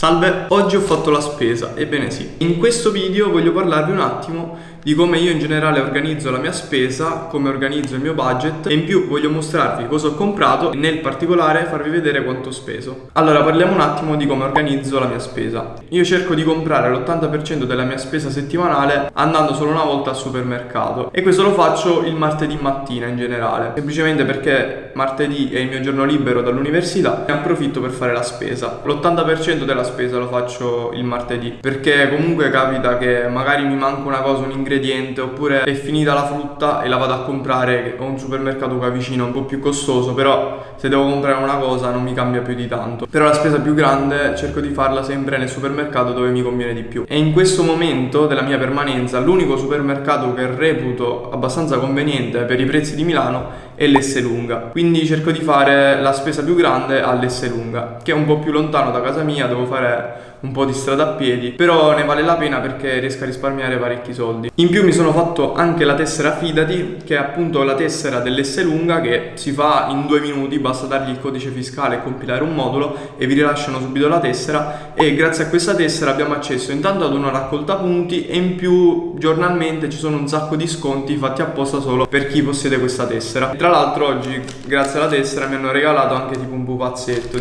Salve, oggi ho fatto la spesa, ebbene sì. In questo video voglio parlarvi un attimo di come io in generale organizzo la mia spesa, come organizzo il mio budget e in più voglio mostrarvi cosa ho comprato e nel particolare farvi vedere quanto ho speso. Allora parliamo un attimo di come organizzo la mia spesa. Io cerco di comprare l'80% della mia spesa settimanale andando solo una volta al supermercato e questo lo faccio il martedì mattina in generale, semplicemente perché martedì è il mio giorno libero dall'università e approfitto per fare la spesa. L'80% della spesa lo faccio il martedì perché comunque capita che magari mi manca una cosa, un ingrediente ingrediente oppure è finita la frutta e la vado a comprare ho un supermercato qua vicino un po' più costoso però se devo comprare una cosa non mi cambia più di tanto. Però la spesa più grande cerco di farla sempre nel supermercato dove mi conviene di più. E in questo momento della mia permanenza l'unico supermercato che reputo abbastanza conveniente per i prezzi di Milano è l'Esselunga quindi cerco di fare la spesa più grande all'Esselunga che è un po' più lontano da casa mia devo fare un po' di strada a piedi però ne vale la pena perché riesco a risparmiare parecchi soldi. In più mi sono fatto anche la tessera Fidati che è appunto la tessera dell'S lunga che si fa in due minuti basta dargli il codice fiscale e compilare un modulo e vi rilasciano subito la tessera. E grazie a questa tessera abbiamo accesso intanto ad una raccolta punti e in più giornalmente ci sono un sacco di sconti fatti apposta solo per chi possiede questa tessera. Tra l'altro oggi grazie alla tessera mi hanno regalato anche tipo pupazzetto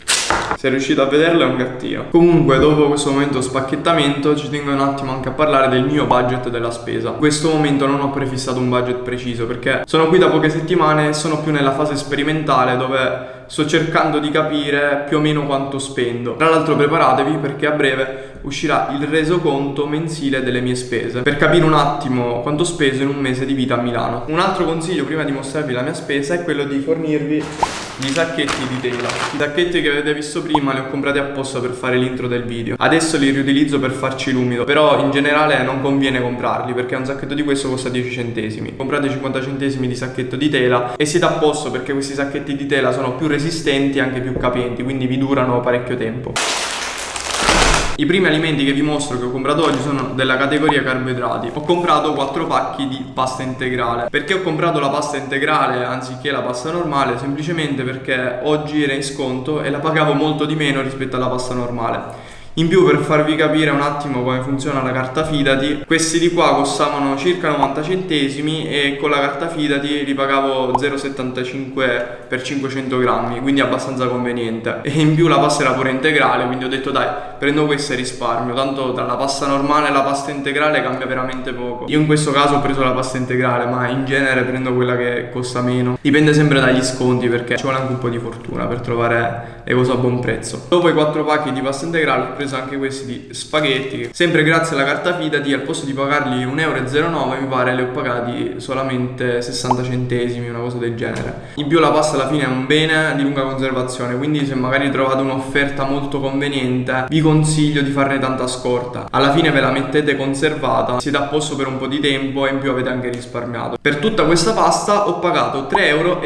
se riuscite a vederlo è un gattino comunque dopo questo momento spacchettamento ci tengo un attimo anche a parlare del mio budget della spesa in questo momento non ho prefissato un budget preciso perché sono qui da poche settimane e sono più nella fase sperimentale dove sto cercando di capire più o meno quanto spendo. Tra l'altro preparatevi perché a breve uscirà il resoconto mensile delle mie spese per capire un attimo quanto speso in un mese di vita a Milano. Un altro consiglio prima di mostrarvi la mia spesa è quello di fornirvi i sacchetti di tela. I sacchetti che avete visto prima li ho comprati apposta per fare l'intro del video. Adesso li riutilizzo per farci l'umido, però in generale non conviene comprarli perché un sacchetto di questo costa 10 centesimi. Comprate 50 centesimi di sacchetto di tela e siete a posto perché questi sacchetti di tela sono più resistenti e anche più capienti, quindi vi durano parecchio tempo. I primi alimenti che vi mostro che ho comprato oggi sono della categoria carboidrati. Ho comprato 4 pacchi di pasta integrale. Perché ho comprato la pasta integrale anziché la pasta normale? Semplicemente perché oggi era in sconto e la pagavo molto di meno rispetto alla pasta normale. In più per farvi capire un attimo come funziona la carta fidati, questi di qua costavano circa 90 centesimi e con la carta fidati li pagavo 0,75 per 500 grammi, quindi abbastanza conveniente. E in più la pasta era pure integrale, quindi ho detto dai, prendo questa e risparmio, tanto tra la pasta normale e la pasta integrale cambia veramente poco. Io in questo caso ho preso la pasta integrale, ma in genere prendo quella che costa meno. Dipende sempre dagli sconti perché ci vuole anche un po' di fortuna per trovare le cose a buon prezzo. Dopo i 4 pacchi di pasta integrale preso anche questi di spaghetti sempre grazie alla carta fidati al posto di pagarli 1,09 euro mi pare li ho pagati solamente 60 centesimi una cosa del genere. In più la pasta alla fine è un bene di lunga conservazione quindi se magari trovate un'offerta molto conveniente vi consiglio di farne tanta scorta. Alla fine ve la mettete conservata siete a posto per un po' di tempo e in più avete anche risparmiato. Per tutta questa pasta ho pagato 3,65 euro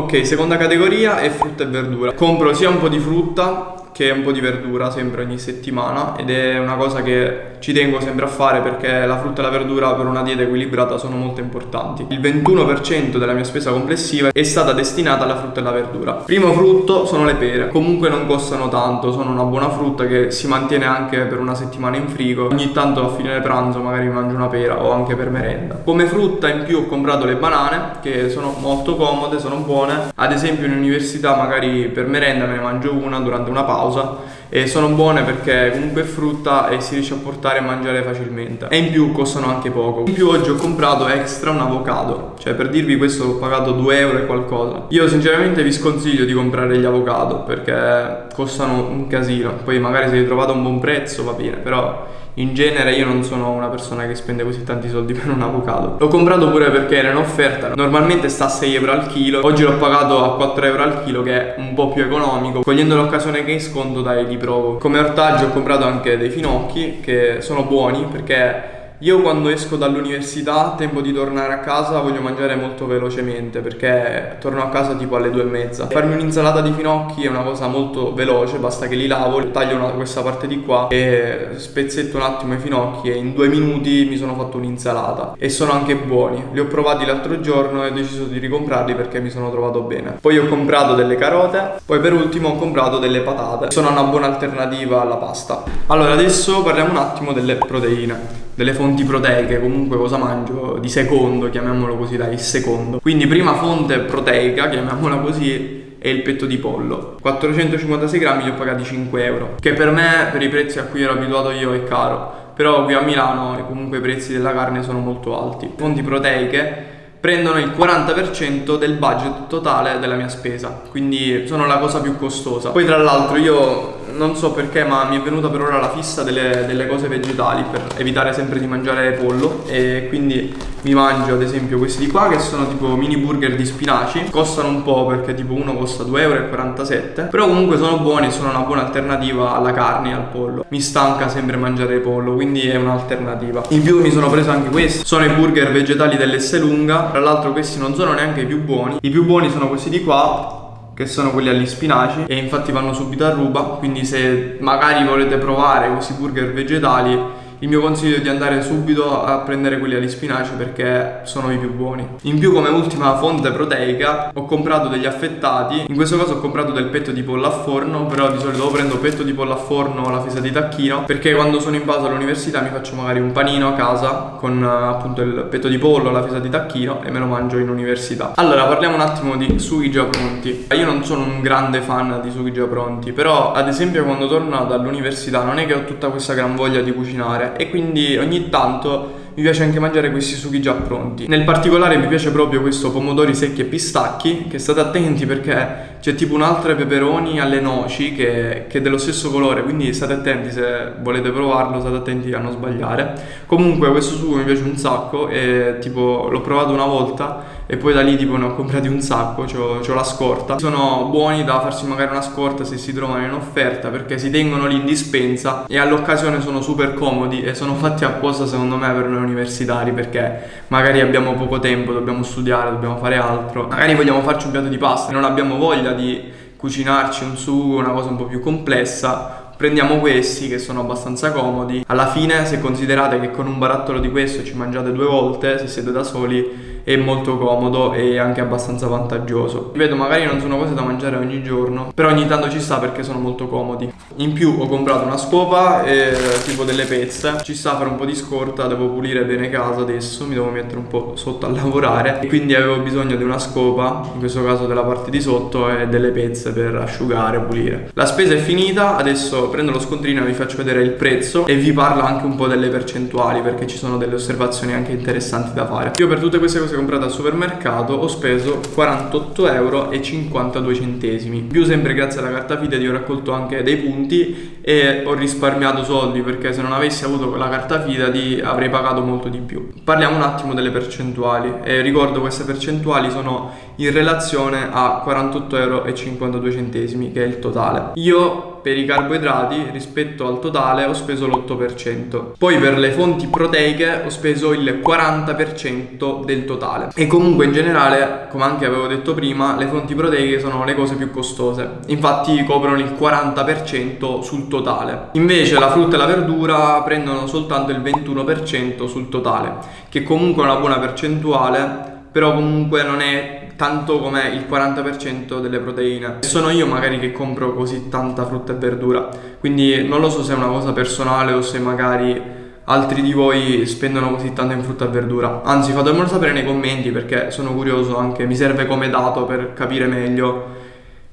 Ok, seconda categoria è frutta e verdura. Compro sia un po' di frutta che un po' di verdura sempre ogni settimana ed è una cosa che ci tengo sempre a fare perché la frutta e la verdura per una dieta equilibrata sono molto importanti. Il 21% della mia spesa complessiva è stata destinata alla frutta e alla verdura. Primo frutto sono le pere, comunque non costano tanto, sono una buona frutta che si mantiene anche per una settimana in frigo. Ogni tanto a fine pranzo magari mangio una pera o anche per merenda. Come frutta in più ho comprato le banane che sono molto comode, sono buone. Ad esempio in università magari per merenda me ne mangio una durante una pausa 我说 e sono buone perché comunque è frutta e si riesce a portare e mangiare facilmente. E in più costano anche poco. In più oggi ho comprato extra un avocado. Cioè per dirvi questo ho pagato 2 euro e qualcosa. Io sinceramente vi sconsiglio di comprare gli avocado perché costano un casino. Poi magari se li trovate a un buon prezzo va bene però in genere io non sono una persona che spende così tanti soldi per un avocado. L'ho comprato pure perché era in offerta. Normalmente sta a 6 euro al chilo. Oggi l'ho pagato a 4 euro al chilo che è un po' più economico. Cogliendo l'occasione che è in sconto dai li provo come ortaggio ho comprato anche dei finocchi che sono buoni perché io quando esco dall'università, tempo di tornare a casa, voglio mangiare molto velocemente perché torno a casa tipo alle due e mezza. Farmi un'insalata di finocchi è una cosa molto veloce, basta che li lavo, taglio una, questa parte di qua e spezzetto un attimo i finocchi e in due minuti mi sono fatto un'insalata. E sono anche buoni. Li ho provati l'altro giorno e ho deciso di ricomprarli perché mi sono trovato bene. Poi ho comprato delle carote, poi per ultimo ho comprato delle patate. Sono una buona alternativa alla pasta. Allora adesso parliamo un attimo delle proteine delle fonti proteiche, comunque cosa mangio di secondo, chiamiamolo così, dai, il secondo. Quindi prima fonte proteica, chiamiamola così, è il petto di pollo. 456 grammi li ho pagati 5 euro, che per me, per i prezzi a cui ero abituato io, è caro. Però qui a Milano comunque i prezzi della carne sono molto alti. Fonti proteiche prendono il 40% del budget totale della mia spesa, quindi sono la cosa più costosa. Poi tra l'altro io non so perché ma mi è venuta per ora la fissa delle, delle, cose vegetali per evitare sempre di mangiare pollo e quindi mi mangio ad esempio questi di qua che sono tipo mini burger di spinaci. Costano un po' perché tipo uno costa 2,47 euro però comunque sono buoni e sono una buona alternativa alla carne e al pollo. Mi stanca sempre mangiare pollo quindi è un'alternativa. In più mi sono preso anche questi. Sono i burger vegetali dell'S lunga tra l'altro questi non sono neanche i più buoni. I più buoni sono questi di qua che sono quelli agli spinaci e infatti vanno subito a ruba quindi se magari volete provare questi burger vegetali il mio consiglio è di andare subito a prendere quelli agli spinaci perché sono i più buoni. In più come ultima fonte proteica ho comprato degli affettati, in questo caso ho comprato del petto di pollo a forno, però di solito prendo petto di pollo a forno o la fesa di tacchino perché quando sono in pausa all'università mi faccio magari un panino a casa con appunto il petto di pollo, la fesa di tacchino e me lo mangio in università. Allora parliamo un attimo di sughi già pronti. Io non sono un grande fan di sughi già pronti, però ad esempio quando torno dall'università non è che ho tutta questa gran voglia di cucinare e quindi ogni tanto mi piace anche mangiare questi sughi già pronti. Nel particolare mi piace proprio questo pomodori secchi e pistacchi, che state attenti perché c'è tipo un altro peperoni alle noci che, che, è dello stesso colore, quindi state attenti se volete provarlo, state attenti a non sbagliare. Comunque questo sugo mi piace un sacco e tipo l'ho provato una volta e poi da lì tipo ne ho comprati un sacco, ho la scorta. Sono buoni da farsi magari una scorta se si trovano in offerta perché si tengono lì in dispensa e all'occasione sono super comodi e sono fatti apposta secondo me per noi universitari perché magari abbiamo poco tempo, dobbiamo studiare, dobbiamo fare altro. Magari vogliamo farci un piatto di pasta e non abbiamo voglia di cucinarci un sugo, una cosa un po' più complessa prendiamo questi che sono abbastanza comodi. Alla fine se considerate che con un barattolo di questo ci mangiate due volte se siete da soli è molto comodo e anche abbastanza vantaggioso. Vedo magari non sono cose da mangiare ogni giorno, però ogni tanto ci sta perché sono molto comodi. In più ho comprato una scopa e tipo delle pezze, ci sta fare un po' di scorta, devo pulire bene casa adesso, mi devo mettere un po' sotto a lavorare quindi avevo bisogno di una scopa, in questo caso della parte di sotto e delle pezze per asciugare, pulire. La spesa è finita, adesso prendo lo scontrino e vi faccio vedere il prezzo e vi parlo anche un po' delle percentuali perché ci sono delle osservazioni anche interessanti da fare. Io per tutte queste cose cose comprate al supermercato ho speso 48 euro 52 centesimi. Più sempre grazie alla carta fide ho raccolto anche dei punti e ho risparmiato soldi perché se non avessi avuto la carta fidati avrei pagato molto di più parliamo un attimo delle percentuali e ricordo queste percentuali sono in relazione a 48 euro 52 centesimi che è il totale io per i carboidrati rispetto al totale ho speso l'8%. Poi per le fonti proteiche ho speso il 40% del totale. E comunque in generale, come anche avevo detto prima, le fonti proteiche sono le cose più costose. Infatti coprono il 40% sul totale. Invece la frutta e la verdura prendono soltanto il 21% sul totale, che comunque è una buona percentuale però comunque non è tanto come il 40% delle proteine. Sono io magari che compro così tanta frutta e verdura, quindi non lo so se è una cosa personale o se magari altri di voi spendono così tanto in frutta e verdura. Anzi, fatemelo sapere nei commenti perché sono curioso anche, mi serve come dato per capire meglio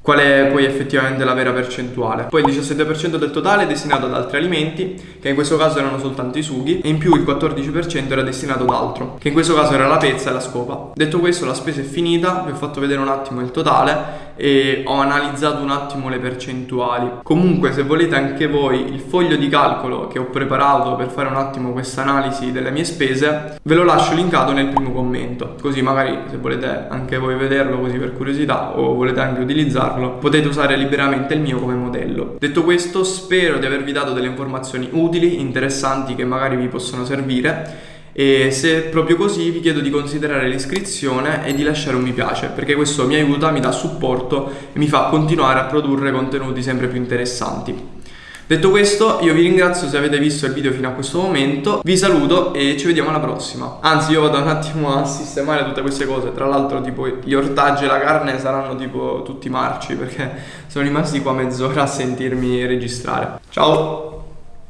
qual è poi effettivamente la vera percentuale. Poi il 17% del totale è destinato ad altri alimenti, che in questo caso erano soltanto i sughi, e in più il 14% era destinato ad altro, che in questo caso era la pezza e la scopa. Detto questo la spesa è finita, vi ho fatto vedere un attimo il totale e ho analizzato un attimo le percentuali. Comunque se volete anche voi il foglio di calcolo che ho preparato per fare un attimo questa analisi delle mie spese, ve lo lascio linkato nel primo commento, così magari se volete anche voi vederlo così per curiosità o volete anche utilizzarlo, potete usare liberamente il mio come modello. Detto questo, spero di avervi dato delle informazioni utili, interessanti che magari vi possono servire e se è proprio così vi chiedo di considerare l'iscrizione e di lasciare un mi piace perché questo mi aiuta, mi dà supporto e mi fa continuare a produrre contenuti sempre più interessanti. Detto questo, io vi ringrazio se avete visto il video fino a questo momento, vi saluto e ci vediamo alla prossima. Anzi, io vado un attimo a sistemare tutte queste cose, tra l'altro tipo gli ortaggi e la carne saranno tipo tutti marci perché sono rimasti qua mezz'ora a sentirmi registrare. Ciao!